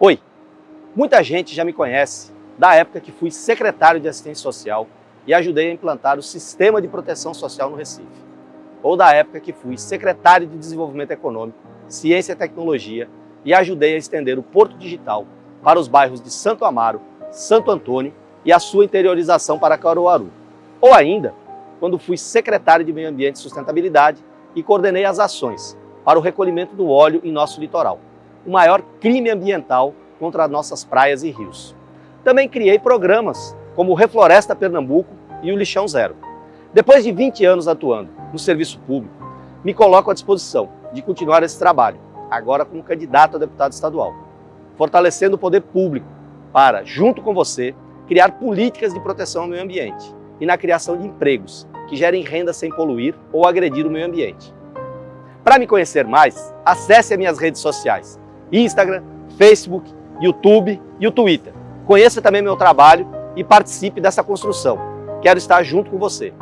Oi, muita gente já me conhece da época que fui secretário de assistência social e ajudei a implantar o Sistema de Proteção Social no Recife. Ou da época que fui secretário de Desenvolvimento Econômico, Ciência e Tecnologia e ajudei a estender o Porto Digital para os bairros de Santo Amaro, Santo Antônio e a sua interiorização para Caruaru. Ou ainda, quando fui secretário de Meio Ambiente e Sustentabilidade e coordenei as ações para o recolhimento do óleo em nosso litoral, o maior crime ambiental contra nossas praias e rios. Também criei programas como o Refloresta Pernambuco e o Lixão Zero. Depois de 20 anos atuando no serviço público, me coloco à disposição de continuar esse trabalho, agora como candidato a deputado estadual, fortalecendo o poder público para, junto com você, criar políticas de proteção ao meio ambiente e na criação de empregos que gerem renda sem poluir ou agredir o meio ambiente. Para me conhecer mais, acesse as minhas redes sociais, Instagram, Facebook, YouTube e o Twitter. Conheça também meu trabalho e participe dessa construção. Quero estar junto com você.